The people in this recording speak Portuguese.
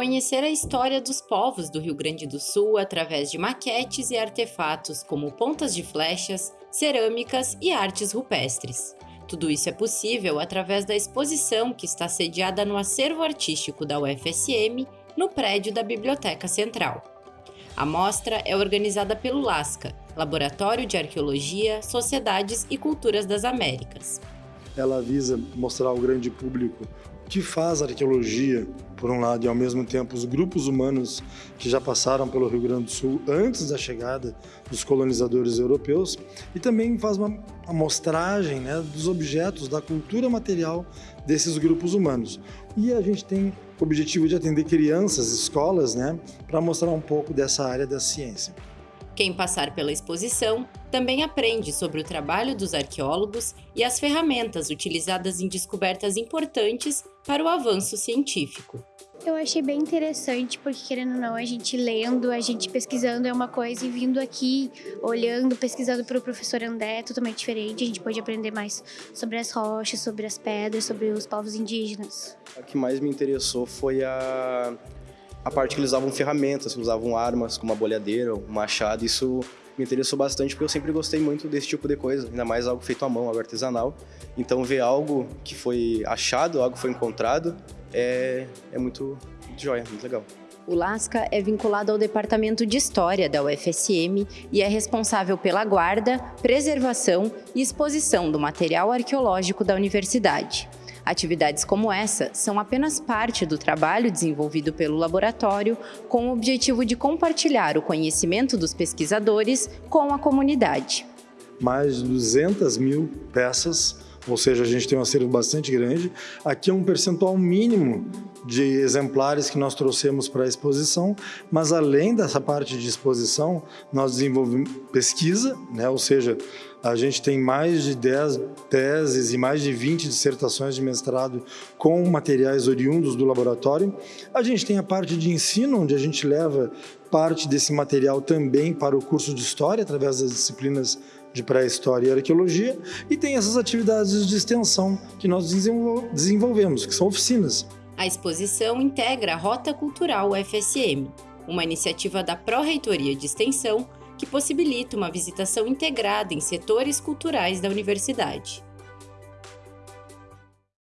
conhecer a história dos povos do Rio Grande do Sul através de maquetes e artefatos como pontas de flechas, cerâmicas e artes rupestres. Tudo isso é possível através da exposição que está sediada no acervo artístico da UFSM, no prédio da Biblioteca Central. A mostra é organizada pelo LASCA, Laboratório de Arqueologia, Sociedades e Culturas das Américas. Ela visa mostrar ao grande público que faz arqueologia, por um lado, e ao mesmo tempo os grupos humanos que já passaram pelo Rio Grande do Sul antes da chegada dos colonizadores europeus, e também faz uma amostragem né, dos objetos, da cultura material desses grupos humanos. E a gente tem o objetivo de atender crianças, escolas, né, para mostrar um pouco dessa área da ciência. Quem passar pela exposição também aprende sobre o trabalho dos arqueólogos e as ferramentas utilizadas em descobertas importantes para o avanço científico. Eu achei bem interessante, porque querendo ou não, a gente lendo, a gente pesquisando é uma coisa, e vindo aqui, olhando, pesquisando para o professor André é totalmente diferente. A gente pode aprender mais sobre as rochas, sobre as pedras, sobre os povos indígenas. O que mais me interessou foi a, a parte que eles usavam ferramentas, usavam armas, como uma bolhadeira, um machado. Isso me interessou bastante, porque eu sempre gostei muito desse tipo de coisa, ainda mais algo feito à mão, algo artesanal. Então, ver algo que foi achado, algo que foi encontrado, é, é muito, muito joia, muito legal. O Lasca é vinculado ao Departamento de História da UFSM e é responsável pela guarda, preservação e exposição do material arqueológico da universidade. Atividades como essa são apenas parte do trabalho desenvolvido pelo laboratório com o objetivo de compartilhar o conhecimento dos pesquisadores com a comunidade. Mais de 200 mil peças ou seja, a gente tem um acervo bastante grande. Aqui é um percentual mínimo de exemplares que nós trouxemos para a exposição, mas além dessa parte de exposição, nós desenvolvemos pesquisa, né? ou seja, a gente tem mais de 10 teses e mais de 20 dissertações de mestrado com materiais oriundos do laboratório. A gente tem a parte de ensino, onde a gente leva parte desse material também para o curso de História, através das disciplinas de pré-história e arqueologia, e tem essas atividades de extensão que nós desenvolvemos, que são oficinas. A exposição integra a Rota Cultural UFSM, uma iniciativa da Pró-Reitoria de Extensão que possibilita uma visitação integrada em setores culturais da universidade.